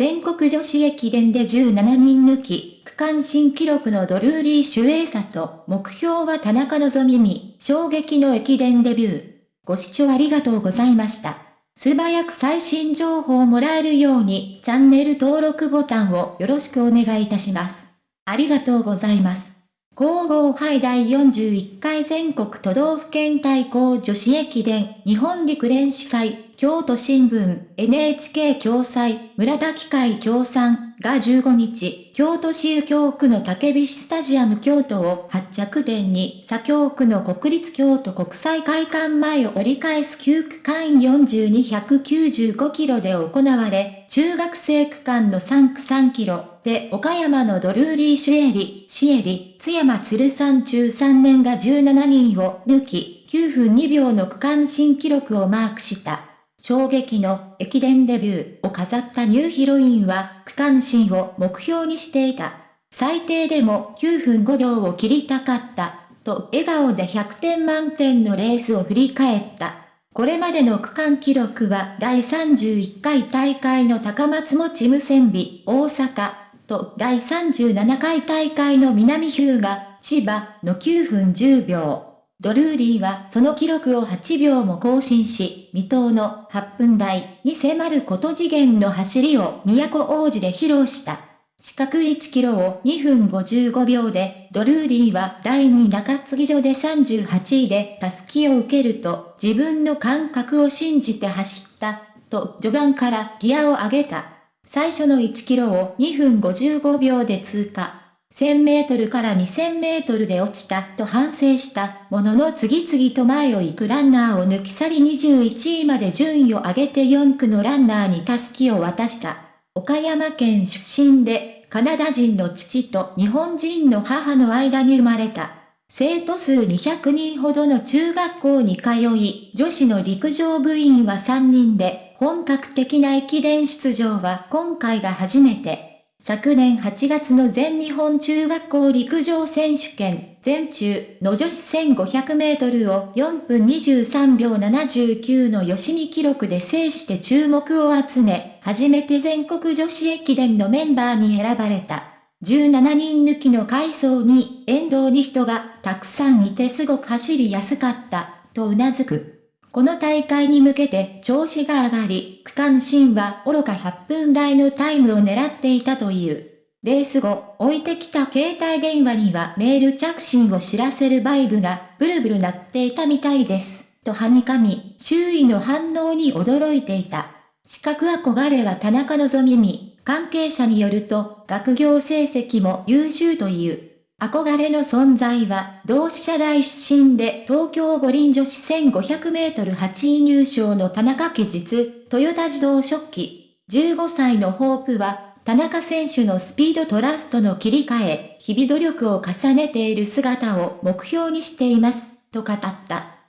全国女子駅伝で17人抜き、区間新記録のドルーリー・シュエーサと、目標は田中希実、衝撃の駅伝デビュー。ご視聴ありがとうございました。素早く最新情報をもらえるように、チャンネル登録ボタンをよろしくお願いいたします。ありがとうございます。皇后杯第41回全国都道府県対抗女子駅伝日本陸連主催京都新聞、NHK 共催、村田機械協賛が15日、京都市右京区の竹菱スタジアム京都を発着点に、左京区の国立京都国際会館前を折り返す9区間4295キロで行われ、中学生区間の3区3キロで岡山のドルーリー・シュエリ、シエリ、津山鶴山中3年が17人を抜き、9分2秒の区間新記録をマークした。衝撃の駅伝デビューを飾ったニューヒロインは区間新を目標にしていた。最低でも9分5秒を切りたかった、と笑顔で100点満点のレースを振り返った。これまでの区間記録は第31回大会の高松持無線美大阪と第37回大会の南日向千葉の9分10秒。ドルーリーはその記録を8秒も更新し、未踏の8分台に迫ること次元の走りを都王子で披露した。四角1キロを2分55秒で、ドルーリーは第2中継ぎ所で38位でタスキを受けると、自分の感覚を信じて走った、と序盤からギアを上げた。最初の1キロを2分55秒で通過。1000メートルから2000メートルで落ちたと反省したものの次々と前を行くランナーを抜き去り21位まで順位を上げて4区のランナーにタスキを渡した。岡山県出身で、カナダ人の父と日本人の母の間に生まれた。生徒数200人ほどの中学校に通い、女子の陸上部員は3人で、本格的な駅伝出場は今回が初めて。昨年8月の全日本中学校陸上選手権全中の女子1500メートルを4分23秒79の吉見記録で制して注目を集め、初めて全国女子駅伝のメンバーに選ばれた。17人抜きの階層に沿道に人がたくさんいてすごく走りやすかった、と頷く。この大会に向けて調子が上がり、区間新は愚か8分台のタイムを狙っていたという。レース後、置いてきた携帯電話にはメール着信を知らせるバイブがブルブル鳴っていたみたいです。とはにかみ、周囲の反応に驚いていた。資格憧れは田中希実、関係者によると、学業成績も優秀という。憧れの存在は、同志社大出身で東京五輪女子1500メートル8位入賞の田中家実、トヨタ自動食器。15歳のホープは、田中選手のスピードトラストの切り替え、日々努力を重ねている姿を目標にしています、と語った。